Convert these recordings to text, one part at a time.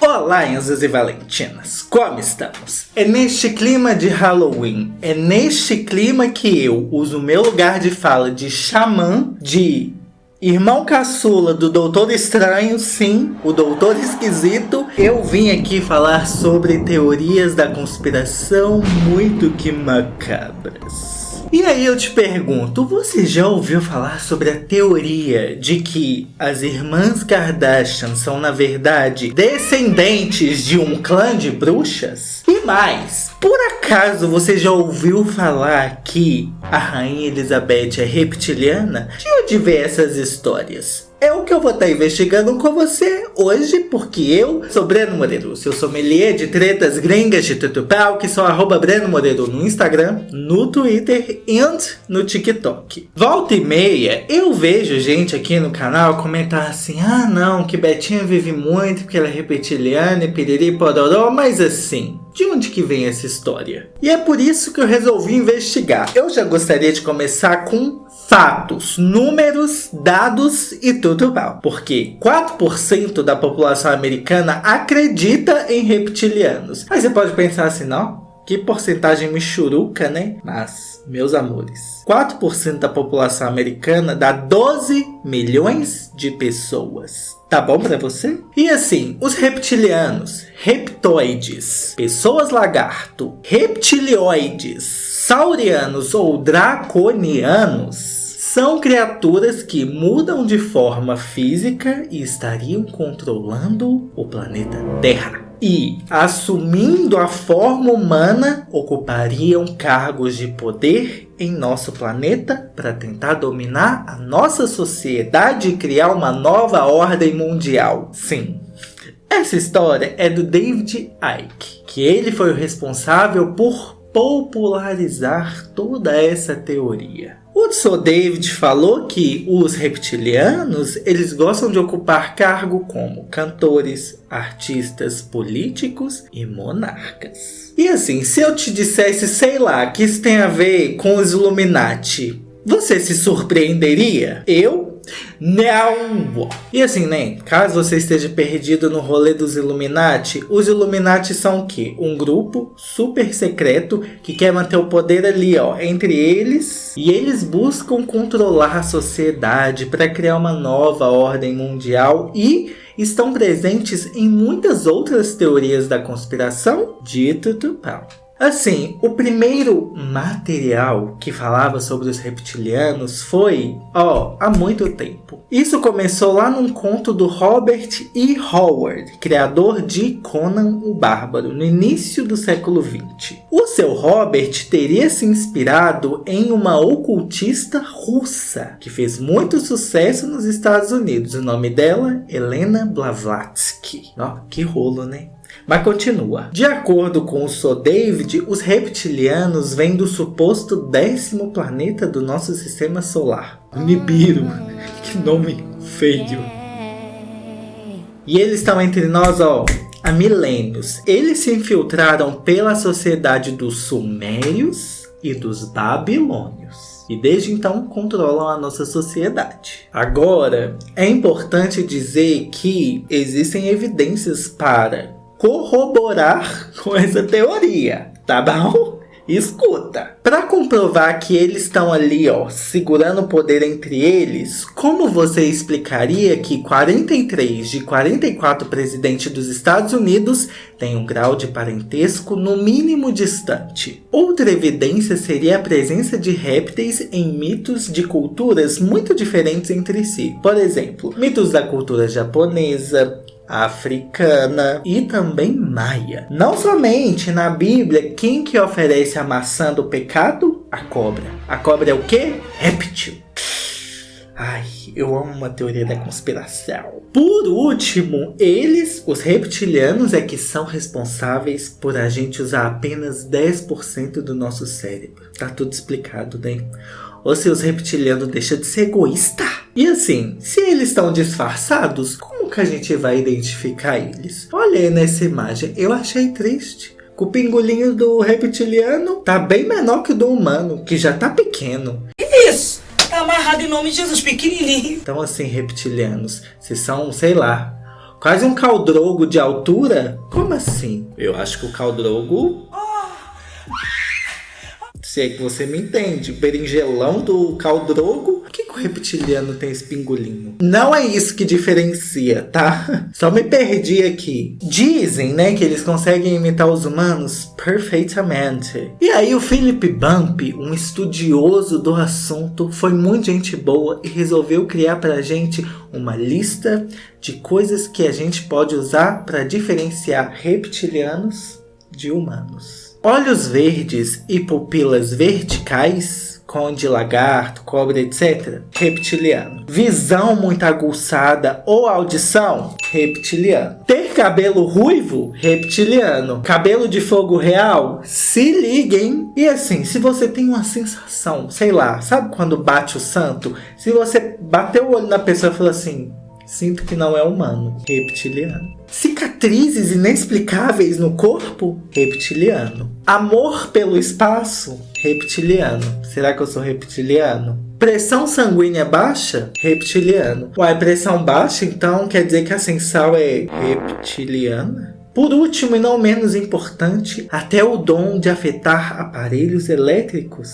Olá, Enzas e Valentinas, como estamos? É neste clima de Halloween, é neste clima que eu uso meu lugar de fala de xamã, de irmão caçula do Doutor Estranho, sim, o Doutor Esquisito. Eu vim aqui falar sobre teorias da conspiração muito que macabras. E aí eu te pergunto, você já ouviu falar sobre a teoria de que as irmãs Kardashian são na verdade descendentes de um clã de bruxas? E mais, por acaso você já ouviu falar que a rainha Elizabeth é reptiliana? De onde vê essas histórias? É o que eu vou estar investigando com você hoje, porque eu sou Breno Moreiro, seu sommelier de tretas gringas de tutupau, que sou arroba Breno Moreiro no Instagram, no Twitter e no TikTok. Volta e meia, eu vejo gente aqui no canal comentar assim, ah não, que Betinha vive muito porque ela é reptiliana e piriri pororó, mas assim, de onde que vem essa história? E é por isso que eu resolvi investigar. Eu já gostaria de começar com fatos, números, dados e tudo mal. Porque 4% da população americana acredita em reptilianos. Aí você pode pensar assim, não? Que porcentagem michuruca, né? Mas, meus amores, 4% da população americana dá 12 milhões de pessoas. Tá bom para você? E assim, os reptilianos, reptoides, pessoas lagarto, reptilioides, saurianos ou draconianos são criaturas que mudam de forma física e estariam controlando o planeta Terra e, assumindo a forma humana, ocupariam cargos de poder em nosso planeta para tentar dominar a nossa sociedade e criar uma nova ordem mundial. Sim, essa história é do David Icke, que ele foi o responsável por popularizar toda essa teoria. O Sr. David falou que os reptilianos eles gostam de ocupar cargo como cantores, artistas, políticos e monarcas. E assim, se eu te dissesse, sei lá, que isso tem a ver com os Illuminati, você se surpreenderia? Eu não! E assim, né? Caso você esteja perdido no rolê dos Illuminati, os Illuminati são o quê? Um grupo super secreto que quer manter o poder ali, ó, entre eles. E eles buscam controlar a sociedade para criar uma nova ordem mundial e estão presentes em muitas outras teorias da conspiração dito Tupão. Assim, o primeiro material que falava sobre os reptilianos foi, ó, há muito tempo. Isso começou lá num conto do Robert E. Howard, criador de Conan o Bárbaro, no início do século XX. O seu Robert teria se inspirado em uma ocultista russa, que fez muito sucesso nos Estados Unidos. O nome dela, Helena Blavatsky. Ó, que rolo, né? Mas continua. De acordo com o Sr. David, os reptilianos vêm do suposto décimo planeta do nosso sistema solar. Nibiru. Que nome feio. E eles estão entre nós, ó, há milênios. Eles se infiltraram pela sociedade dos sumérios e dos babilônios e desde então controlam a nossa sociedade. Agora, é importante dizer que existem evidências para corroborar com essa teoria, tá bom? Escuta, para comprovar que eles estão ali, ó, segurando o poder entre eles, como você explicaria que 43 de 44 presidentes dos Estados Unidos têm um grau de parentesco no mínimo distante? Outra evidência seria a presença de répteis em mitos de culturas muito diferentes entre si. Por exemplo, mitos da cultura japonesa, africana e também maia. Não somente na Bíblia, quem que oferece a maçã do pecado? A cobra. A cobra é o que? Réptil. Ai, eu amo uma teoria da conspiração. Por último, eles, os reptilianos, é que são responsáveis por a gente usar apenas 10% do nosso cérebro. Tá tudo explicado, né? Ou se os reptilianos deixam de ser egoísta. E assim, se eles estão disfarçados, que a gente vai identificar eles? Olha aí nessa imagem, eu achei triste. O pingolinho do reptiliano tá bem menor que o do humano, que já tá pequeno. Isso! Tá amarrado em nome de Jesus, pequenininho. Então assim, reptilianos, vocês são, sei lá, Quase um caldrogo de altura? Como assim? Eu acho que o caldrogo se é que você me entende. O berinjelão do caldrogo. Que, que o reptiliano tem esse pingolinho? Não é isso que diferencia, tá? Só me perdi aqui. Dizem, né, que eles conseguem imitar os humanos perfeitamente. E aí o Philip Bump, um estudioso do assunto, foi muito gente boa e resolveu criar pra gente uma lista de coisas que a gente pode usar para diferenciar reptilianos de humanos. Olhos verdes e pupilas verticais, conde lagarto, cobra, etc. Reptiliano. Visão muito aguçada ou audição? Reptiliano. Ter cabelo ruivo? Reptiliano. Cabelo de fogo real? Se liguem. E assim, se você tem uma sensação, sei lá, sabe quando bate o santo? Se você bateu o olho na pessoa e falou assim, Sinto que não é humano. Reptiliano. Cicatrizes inexplicáveis no corpo? Reptiliano. Amor pelo espaço? Reptiliano. Será que eu sou reptiliano? Pressão sanguínea baixa? Reptiliano. Uai, pressão baixa, então quer dizer que a sensal é reptiliana? Por último e não menos importante, até o dom de afetar aparelhos elétricos?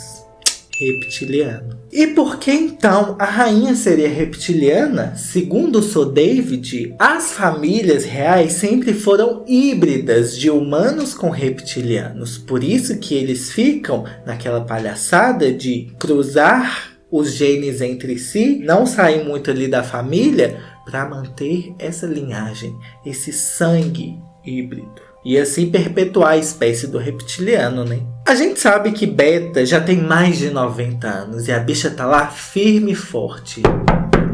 Reptiliano. E por que então a rainha seria reptiliana? Segundo Sir David, as famílias reais sempre foram híbridas de humanos com reptilianos. Por isso que eles ficam naquela palhaçada de cruzar os genes entre si, não sair muito ali da família para manter essa linhagem, esse sangue híbrido e assim perpetuar a espécie do reptiliano, né? A gente sabe que Beta já tem mais de 90 anos e a bicha tá lá firme e forte.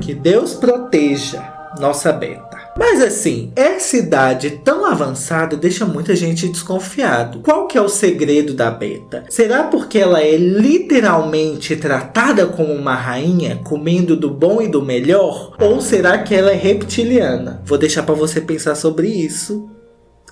Que Deus proteja nossa Beta. Mas assim, essa idade tão avançada deixa muita gente desconfiado. Qual que é o segredo da Beta? Será porque ela é literalmente tratada como uma rainha, comendo do bom e do melhor? Ou será que ela é reptiliana? Vou deixar para você pensar sobre isso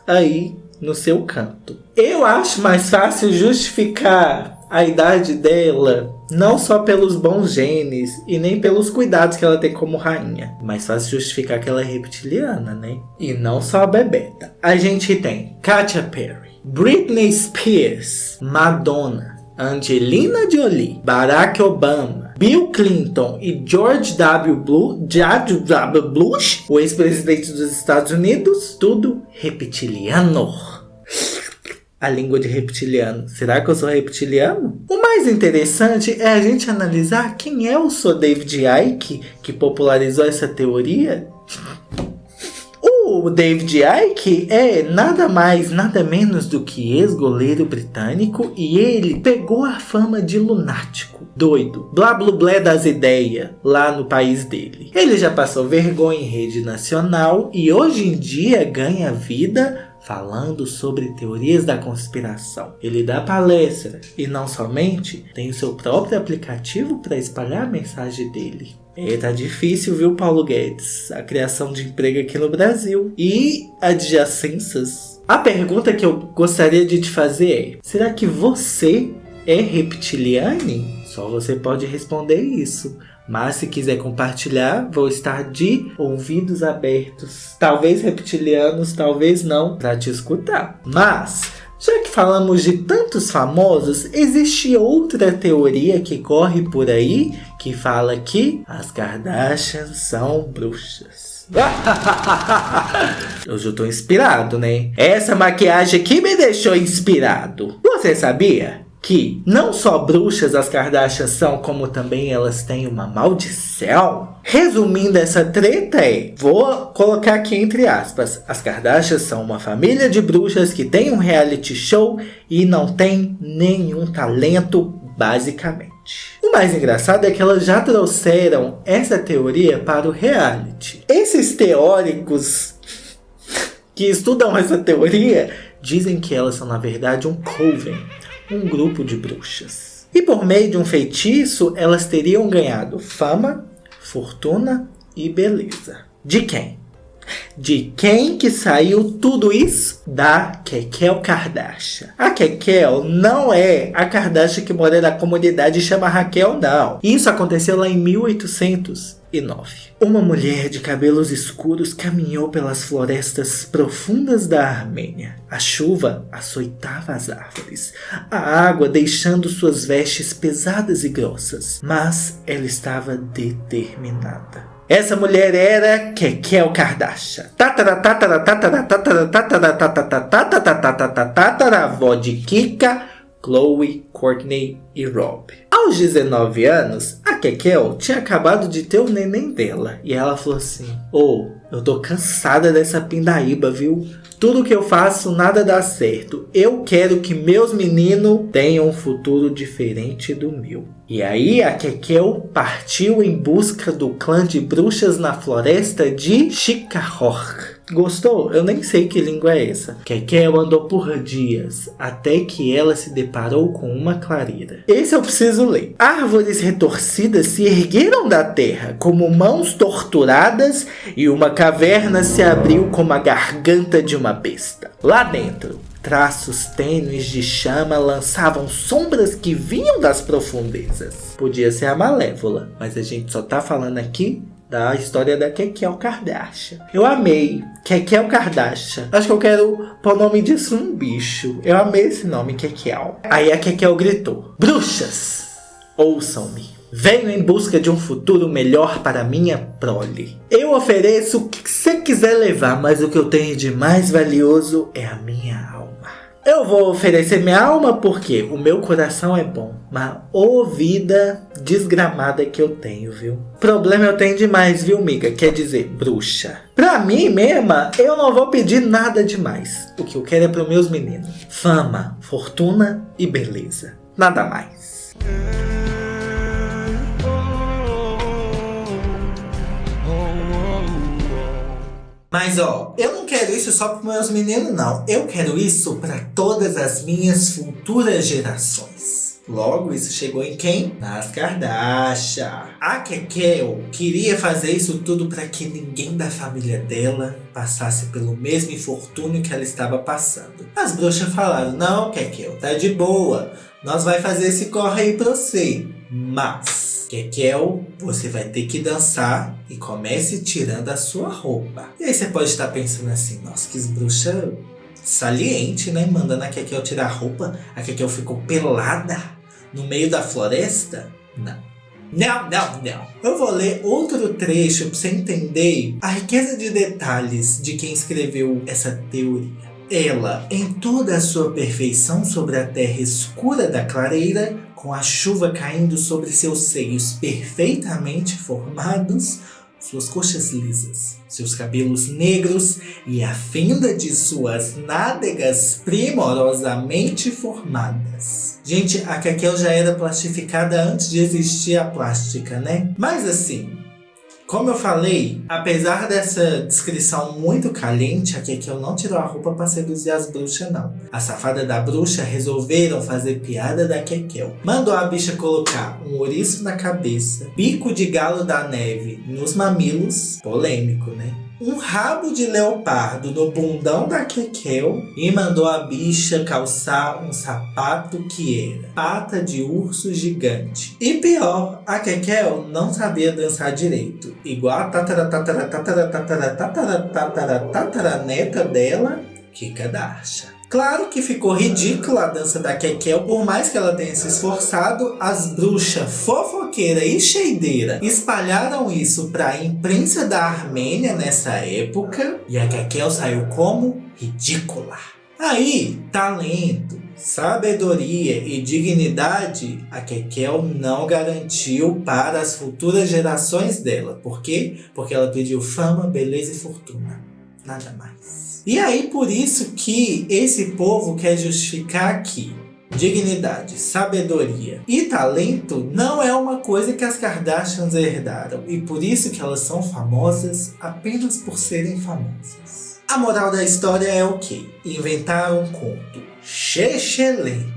aí no seu canto. Eu acho mais fácil justificar a idade dela não só pelos bons genes e nem pelos cuidados que ela tem como rainha. Mais fácil justificar que ela é reptiliana, né? E não só a Bebeta. A gente tem Katy Perry, Britney Spears, Madonna, Angelina Jolie, Barack Obama, Bill Clinton e George W. Bush, o ex-presidente dos Estados Unidos, tudo reptiliano. A língua de reptiliano. Será que eu sou reptiliano? O mais interessante é a gente analisar quem é o Sr. David Icke que popularizou essa teoria. O David Icke é nada mais, nada menos do que ex-goleiro britânico e ele pegou a fama de lunático, doido, blá blá blá das ideias lá no país dele. Ele já passou vergonha em rede nacional e hoje em dia ganha vida falando sobre teorias da conspiração. Ele dá palestra e não somente tem o seu próprio aplicativo para espalhar a mensagem dele. É, tá difícil, viu, Paulo Guedes? A criação de emprego aqui no Brasil. E adjacências. A pergunta que eu gostaria de te fazer é: será que você é reptiliane? Só você pode responder isso. Mas se quiser compartilhar, vou estar de ouvidos abertos. Talvez reptilianos, talvez não, para te escutar. Mas já que falamos de tantos famosos, existe outra teoria que corre por aí que fala que as Kardashians são bruxas. Hoje eu tô inspirado, né? Essa maquiagem aqui me deixou inspirado. Você sabia? Que não só bruxas as Kardashians são, como também elas têm uma maldição. Resumindo essa treta é, vou colocar aqui entre aspas, as Kardashians são uma família de bruxas que tem um reality show e não tem nenhum talento, basicamente. O mais engraçado é que elas já trouxeram essa teoria para o reality. Esses teóricos que estudam essa teoria dizem que elas são na verdade um coven um grupo de bruxas. E por meio de um feitiço, elas teriam ganhado fama, fortuna e beleza. De quem? De quem que saiu tudo isso? Da Kekel Kardashian. A Kekel não é a Kardashian que mora na comunidade e chama Raquel, não. Isso aconteceu lá em 1800 uma mulher de cabelos escuros caminhou pelas florestas profundas da Armênia. A chuva açoitava as árvores, a água deixando suas vestes pesadas e grossas, mas ela estava determinada. Essa mulher era Kekel Kardashian, avó de Kika, Chloe, Courtney e Rob. Aos 19 anos, Kekel tinha acabado de ter o neném dela. E ela falou assim, ô, oh, eu tô cansada dessa pindaíba, viu? Tudo que eu faço, nada dá certo. Eu quero que meus meninos tenham um futuro diferente do meu. E aí a Kekel partiu em busca do clã de bruxas na floresta de Chikahor. Gostou? Eu nem sei que língua é essa. Kekel andou por dias, até que ela se deparou com uma clareira. Esse eu preciso ler. Árvores retorcidas se ergueram da terra, como mãos torturadas, e uma caverna se abriu como a garganta de uma besta. Lá dentro, traços tênues de chama lançavam sombras que vinham das profundezas. Podia ser a Malévola, mas a gente só tá falando aqui da história da Kekel Kardashian. Eu amei Kekel Kardashian. Acho que eu quero pôr o nome disso num bicho. Eu amei esse nome, Kekel. Aí a Kekel gritou: Bruxas, ouçam-me. Venho em busca de um futuro melhor para minha prole. Eu ofereço o que você quiser levar, mas o que eu tenho de mais valioso é a minha alma. Eu vou oferecer minha alma porque o meu coração é bom. Mas ô vida desgramada que eu tenho, viu? Problema eu tenho demais, viu, miga? Quer dizer, bruxa. Pra mim mesma, eu não vou pedir nada demais. O que eu quero é pros meus meninos. Fama, fortuna e beleza. Nada mais. Mas ó, eu não quero isso só para meus meninos não. Eu quero isso para todas as minhas futuras gerações. Logo, isso chegou em quem? Nas Kardashian. A Kekel queria fazer isso tudo para que ninguém da família dela passasse pelo mesmo infortúnio que ela estava passando. As bruxas falaram, não Kekel, tá de boa. Nós vai fazer esse corre aí pra você. Mas Kekel, você vai ter que dançar e comece tirando a sua roupa. E aí você pode estar pensando assim, nossa, que bruxa saliente, né? Mandando a Kekel tirar a roupa. A Kekel ficou pelada no meio da floresta? Não. Não, não, não. Eu vou ler outro trecho para você entender a riqueza de detalhes de quem escreveu essa teoria. Ela, em toda a sua perfeição sobre a terra escura da clareira, com a chuva caindo sobre seus seios perfeitamente formados, suas coxas lisas, seus cabelos negros e a fenda de suas nádegas primorosamente formadas. Gente, a Kakel já era plastificada antes de existir a plástica, né? Mas assim, como eu falei, apesar dessa descrição muito caliente, aqui é que eu não tirou a roupa para seduzir as bruxas não. A safada da bruxa resolveram fazer piada da Kekel. Mandou a bicha colocar um ouriço na cabeça, bico de galo da neve nos mamilos, polêmico né? Um rabo de leopardo no bundão da Kekel e mandou a bicha calçar um sapato que era pata de urso gigante. E pior, a Kekel não sabia dançar direito, igual a tatara tatara tatara tatara tatara tatara tatara neta dela, Kika Darsha. Claro que ficou ridícula a dança da Kekel, por mais que ela tenha se esforçado, as bruxas fofoqueira e cheideira espalharam isso para a imprensa da Armênia nessa época, e a Kekel saiu como ridícula. Aí, talento, sabedoria e dignidade a Kekel não garantiu para as futuras gerações dela. Por quê? Porque ela pediu fama, beleza e fortuna. Nada mais. E aí por isso que esse povo quer justificar que dignidade, sabedoria e talento não é uma coisa que as Kardashians herdaram. E por isso que elas são famosas apenas por serem famosas. A moral da história é o que? Inventaram um conto chechelento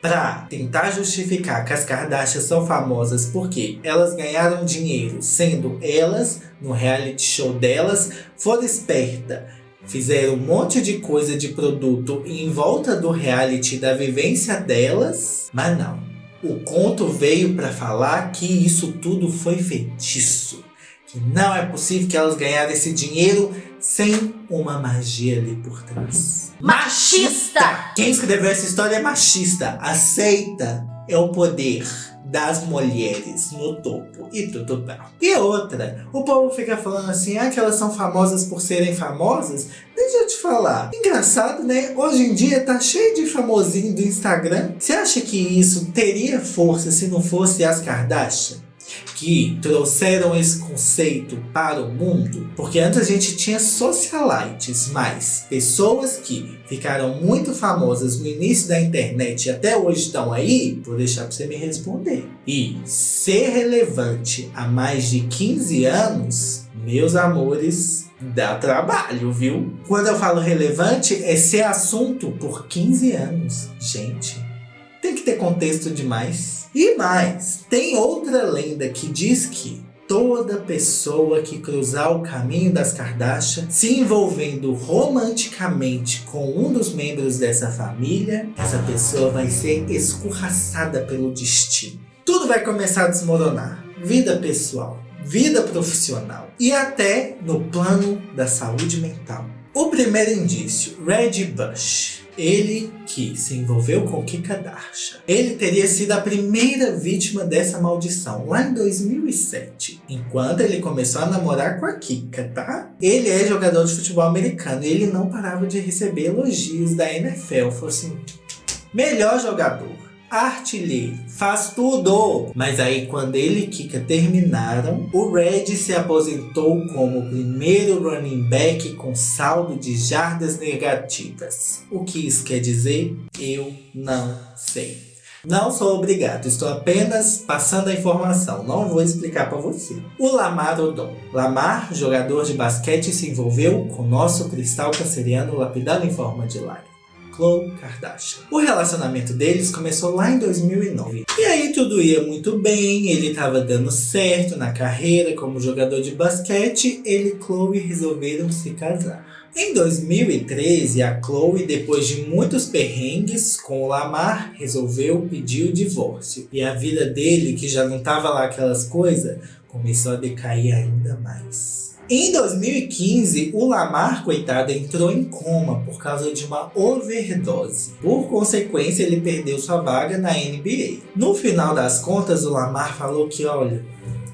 para tentar justificar que as Kardashians são famosas porque elas ganharam dinheiro sendo elas, no reality show delas, foram espertas Fizeram um monte de coisa de produto em volta do reality da vivência delas, mas não. O conto veio para falar que isso tudo foi feitiço. que não é possível que elas ganharam esse dinheiro sem uma magia ali por trás. Machista! Quem escreveu essa história é machista. Aceita é o poder das mulheres no topo e tudo bem. E outra, o povo fica falando assim, ah, que elas são famosas por serem famosas. Deixa eu te falar, engraçado né, hoje em dia tá cheio de famosinho do Instagram. Você acha que isso teria força se não fosse as Kardashian? Que trouxeram esse conceito para o mundo, porque antes a gente tinha socialites, mas pessoas que ficaram muito famosas no início da internet e até hoje estão aí, vou deixar para você me responder. E ser relevante há mais de 15 anos, meus amores, dá trabalho, viu? Quando eu falo relevante, é ser assunto por 15 anos. Gente, tem que ter contexto demais. E mais, tem outra lenda que diz que toda pessoa que cruzar o caminho das Kardashian se envolvendo romanticamente com um dos membros dessa família, essa pessoa vai ser escorraçada pelo destino. Tudo vai começar a desmoronar. Vida pessoal, vida profissional e até no plano da saúde mental. O primeiro indício, Red Bush. Ele que se envolveu com Kika Darsha. Ele teria sido a primeira vítima dessa maldição, lá em 2007. Enquanto ele começou a namorar com a Kika, tá? Ele é jogador de futebol americano e ele não parava de receber elogios da NFL. Falou assim, melhor jogador artilheiro, faz tudo. Mas aí quando ele e Kika terminaram, o Red se aposentou como primeiro running back com saldo de jardas negativas. O que isso quer dizer? Eu não sei. Não sou obrigado, estou apenas passando a informação, não vou explicar para você. O Lamar Odom. Lamar, jogador de basquete, se envolveu com nosso cristal canceriano lapidado em forma de lágrima. Khloe Kardashian. O relacionamento deles começou lá em 2009. E aí tudo ia muito bem, ele estava dando certo na carreira como jogador de basquete, ele e Khloe resolveram se casar. Em 2013, a Chloe, depois de muitos perrengues com o Lamar, resolveu pedir o divórcio. E a vida dele, que já não tava lá aquelas coisas, começou a decair ainda mais. Em 2015, o Lamar, coitado, entrou em coma por causa de uma overdose. Por consequência, ele perdeu sua vaga na NBA. No final das contas, o Lamar falou que, olha,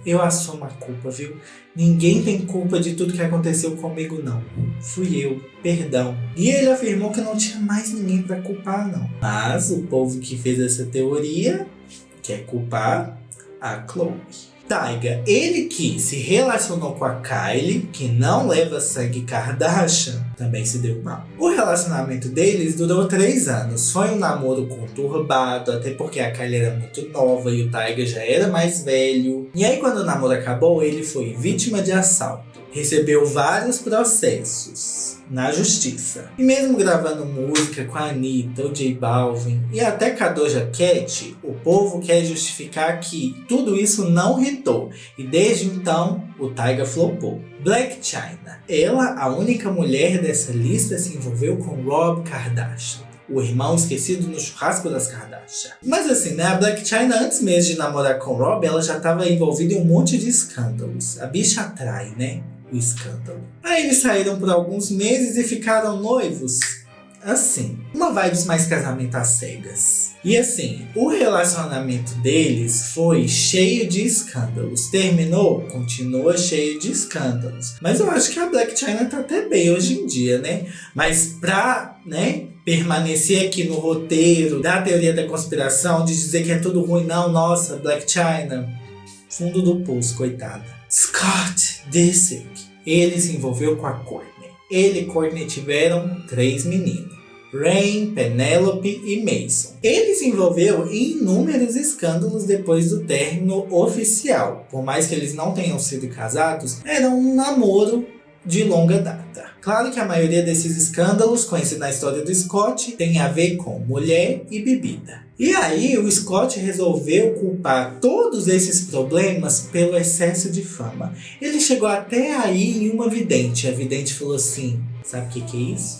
eu assumo a culpa, viu? Ninguém tem culpa de tudo que aconteceu comigo, não. Fui eu, perdão. E ele afirmou que não tinha mais ninguém para culpar, não. Mas o povo que fez essa teoria quer culpar a Chloe. Taiga, ele que se relacionou com a Kylie, que não leva sangue Kardashian, também se deu mal. O relacionamento deles durou três anos. Foi um namoro conturbado, até porque a Kylie era muito nova e o Taiga já era mais velho. E aí quando o namoro acabou, ele foi vítima de assalto. Recebeu vários processos na justiça. E mesmo gravando música com a Anitta, o J Balvin e até com a Doja Cat, o povo quer justificar que tudo isso não hitou e desde então o Tyga flopou. Black China. Ela, a única mulher dessa lista, se envolveu com Rob Kardashian o irmão esquecido no churrasco das Kardashian. Mas assim, né, a Black China antes mesmo de namorar com Rob, ela já estava envolvida em um monte de escândalos. A bicha atrai, né? o escândalo. Aí eles saíram por alguns meses e ficaram noivos. Assim, uma vibes mais casamento às cegas. E assim, o relacionamento deles foi cheio de escândalos. Terminou? Continua cheio de escândalos. Mas eu acho que a Black China tá até bem hoje em dia, né? Mas pra, né, permanecer aqui no roteiro da teoria da conspiração, de dizer que é tudo ruim, não, nossa, Black China, fundo do poço, coitada. Scott Disick, ele se envolveu com a Courtney. Ele e Courtney tiveram três meninos. Rain, Penelope e Mason. Ele se envolveu em inúmeros escândalos depois do término oficial. Por mais que eles não tenham sido casados, era um namoro de longa data. Claro que a maioria desses escândalos, conhecidos na história do Scott, tem a ver com mulher e bebida. E aí o Scott resolveu culpar todos esses problemas pelo excesso de fama. Ele chegou até aí em uma vidente. A vidente falou assim, sabe o que, que é isso?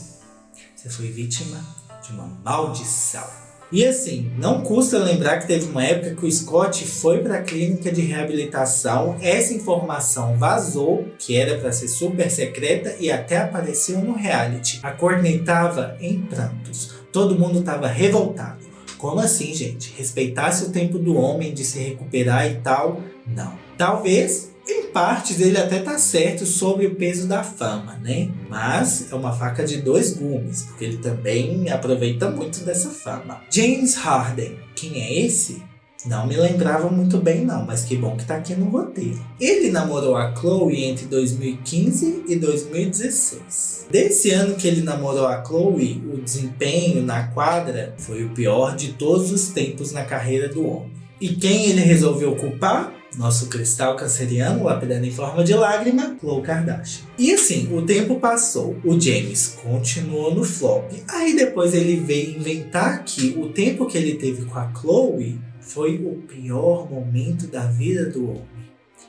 Você foi vítima de uma maldição. E assim, não custa lembrar que teve uma época que o Scott foi para a clínica de reabilitação, essa informação vazou, que era para ser super secreta e até apareceu no reality. A Courtney tava em prantos, todo mundo tava revoltado. Como assim, gente? Respeitasse o tempo do homem de se recuperar e tal? Não. Talvez em partes ele até tá certo sobre o peso da fama, né? Mas é uma faca de dois gumes, porque ele também aproveita muito dessa fama. James Harden, quem é esse? Não me lembrava muito bem não, mas que bom que tá aqui no roteiro. Ele namorou a Chloe entre 2015 e 2016. Desse ano que ele namorou a Chloe, o desempenho na quadra foi o pior de todos os tempos na carreira do homem. E quem ele resolveu culpar? Nosso cristal canceriano lapidando em forma de lágrima, Khloe Kardashian. E assim, o tempo passou, o James continuou no flop. Aí depois ele veio inventar que o tempo que ele teve com a Chloe foi o pior momento da vida do homem.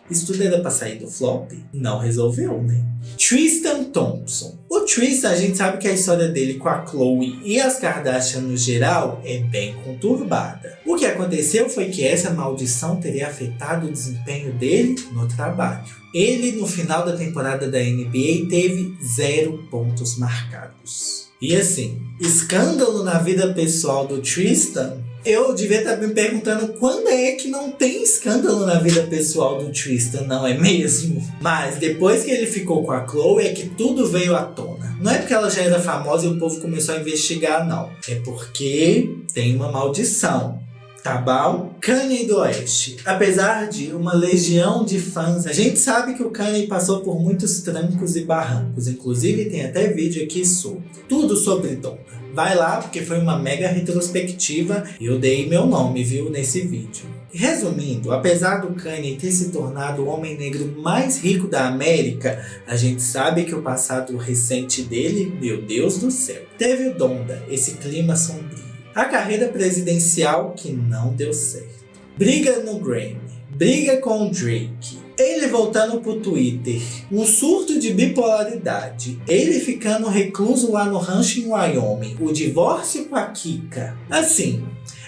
Isso tudo era pra sair do flop? Não resolveu, né? Tristan Thompson. O Tristan, a gente sabe que a história dele com a Chloe e as Kardashian no geral é bem conturbada. O que aconteceu foi que essa maldição teria afetado o desempenho dele no trabalho. Ele, no final da temporada da NBA, teve zero pontos marcados. E assim, escândalo na vida pessoal do Tristan eu devia estar me perguntando quando é que não tem escândalo na vida pessoal do Tristan, não é mesmo? Mas depois que ele ficou com a Chloe é que tudo veio à tona. Não é porque ela já era famosa e o povo começou a investigar, não. É porque tem uma maldição tá bom? Kanye do Oeste. Apesar de uma legião de fãs, a gente sabe que o Kanye passou por muitos trancos e barrancos. Inclusive tem até vídeo aqui sobre. Tudo sobre Donda. Vai lá, porque foi uma mega retrospectiva e eu dei meu nome, viu, nesse vídeo. Resumindo, apesar do Kanye ter se tornado o homem negro mais rico da América, a gente sabe que o passado recente dele, meu Deus do céu, teve o Donda, esse clima sombrio. A carreira presidencial que não deu certo. Briga no Grammy, briga com o Drake, ele voltando pro Twitter, um surto de bipolaridade, ele ficando recluso lá no rancho em Wyoming, o divórcio com a Kika. Assim,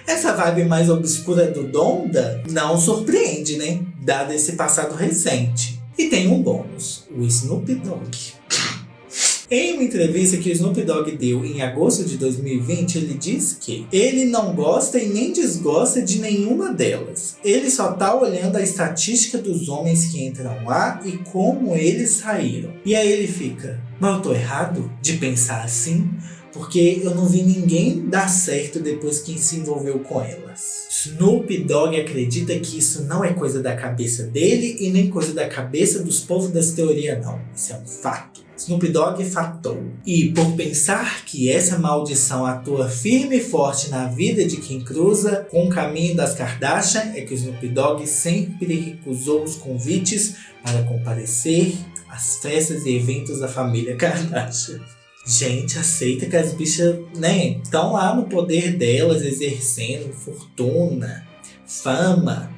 essa vibe mais obscura do Donda não surpreende, né? Dado esse passado recente. E tem um bônus, o Snoop Dogg. Em uma entrevista que o Snoop Dogg deu em agosto de 2020, ele diz que ele não gosta e nem desgosta de nenhuma delas. Ele só tá olhando a estatística dos homens que entram lá e como eles saíram. E aí ele fica, mas eu tô errado de pensar assim? Porque eu não vi ninguém dar certo depois que se envolveu com elas. Snoop Dogg acredita que isso não é coisa da cabeça dele e nem coisa da cabeça dos povos das teorias não. Isso é um fato. Snoop Dogg fatou. E por pensar que essa maldição atua firme e forte na vida de quem cruza com o caminho das Kardashian, é que o Snoop Dogg sempre recusou os convites para comparecer às festas e eventos da família Kardashian. Gente, aceita que as bichas, né, estão lá no poder delas, exercendo fortuna, fama,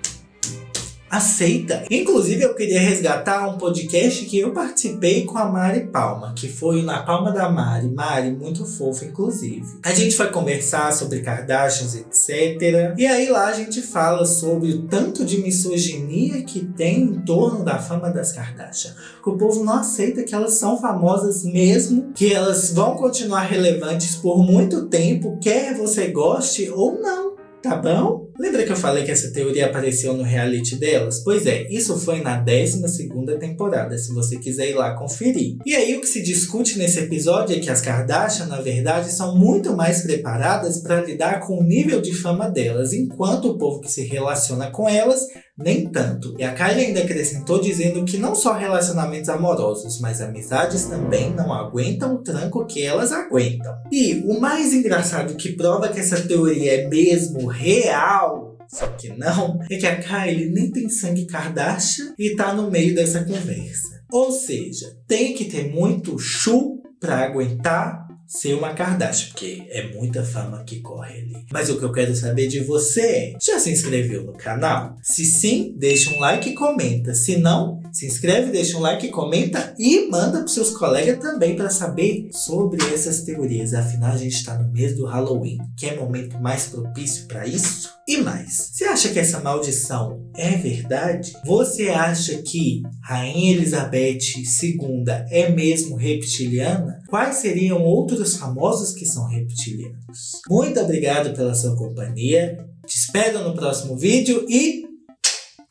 aceita. Inclusive, eu queria resgatar um podcast que eu participei com a Mari Palma, que foi na Palma da Mari. Mari, muito fofa, inclusive. A gente foi conversar sobre Kardashians, etc. E aí lá a gente fala sobre o tanto de misoginia que tem em torno da fama das Kardashian. Que o povo não aceita que elas são famosas mesmo, que elas vão continuar relevantes por muito tempo, quer você goste ou não. Tá bom? Lembra que eu falei que essa teoria apareceu no reality delas? Pois é, isso foi na 12ª temporada, se você quiser ir lá conferir. E aí o que se discute nesse episódio é que as Kardashian, na verdade, são muito mais preparadas para lidar com o nível de fama delas, enquanto o povo que se relaciona com elas, nem tanto. E a Kylie ainda acrescentou dizendo que não só relacionamentos amorosos, mas amizades também não aguentam o tranco que elas aguentam. E o mais engraçado que prova que essa teoria é mesmo real só que não, é que a Kylie nem tem sangue Kardashian e tá no meio dessa conversa. Ou seja, tem que ter muito chu para aguentar ser uma Kardashian, porque é muita fama que corre ali. Mas o que eu quero saber de você é, já se inscreveu no canal? Se sim, deixa um like e comenta. Se não, se inscreve, deixa um like comenta e manda para seus colegas também para saber sobre essas teorias. Afinal, a gente está no mês do Halloween, que é o momento mais propício para isso. E mais, você acha que essa maldição é verdade? Você acha que Rainha Elizabeth II é mesmo reptiliana? Quais seriam outros famosos que são reptilianos? Muito obrigado pela sua companhia. Te espero no próximo vídeo e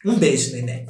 um beijo, neném.